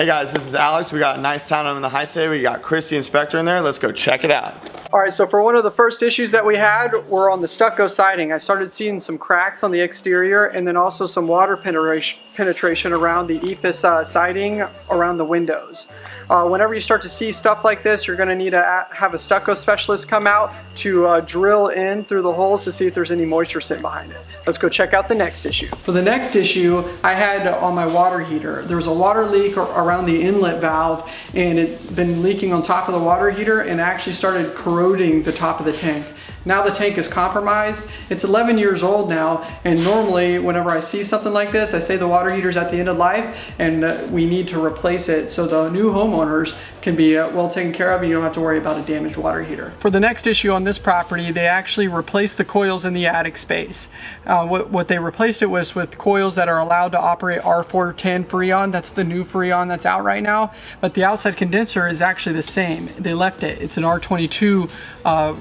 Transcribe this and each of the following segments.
Hey guys, this is Alex. We got a nice town in the high state. We got Chris the inspector in there. Let's go check it out. All right, so for one of the first issues that we had were on the stucco siding. I started seeing some cracks on the exterior and then also some water penetration, around the EIFS uh, siding around the windows. Uh, whenever you start to see stuff like this, you're gonna need to have a stucco specialist come out to uh, drill in through the holes to see if there's any moisture sitting behind it. Let's go check out the next issue. For the next issue, I had on my water heater, there was a water leak around the inlet valve and it been leaking on top of the water heater and actually started corroding the top of the tank. Now the tank is compromised. It's 11 years old now, and normally whenever I see something like this, I say the water heater's at the end of life and uh, we need to replace it so the new homeowners can be uh, well taken care of and you don't have to worry about a damaged water heater. For the next issue on this property, they actually replaced the coils in the attic space. Uh, what, what they replaced it was with coils that are allowed to operate R410 Freon. That's the new Freon that's out right now. But the outside condenser is actually the same. They left it. It's an R22 uh,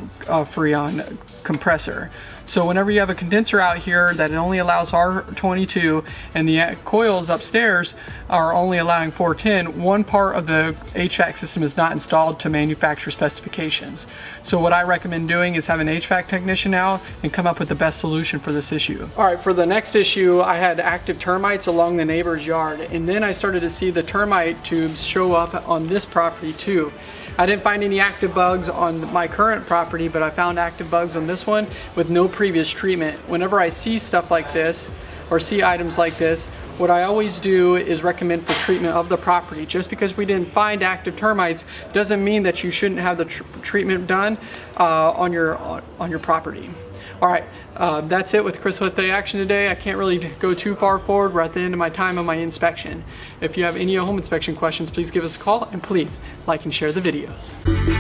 Freon compressor. So whenever you have a condenser out here that only allows R22 and the coils upstairs are only allowing 410, one part of the HVAC system is not installed to manufacturer specifications. So what I recommend doing is have an HVAC technician out and come up with the best solution for this issue. All right, for the next issue, I had active termites along the neighbor's yard. And then I started to see the termite tubes show up on this property too. I didn't find any active bugs on my current property, but I found active bugs on this one with no previous treatment. Whenever I see stuff like this, or see items like this, what I always do is recommend for treatment of the property. Just because we didn't find active termites doesn't mean that you shouldn't have the tr treatment done uh, on, your, on your property. All right, uh, that's it with Chris with the action today. I can't really go too far forward. We're at the end of my time on my inspection. If you have any home inspection questions, please give us a call and please like and share the videos.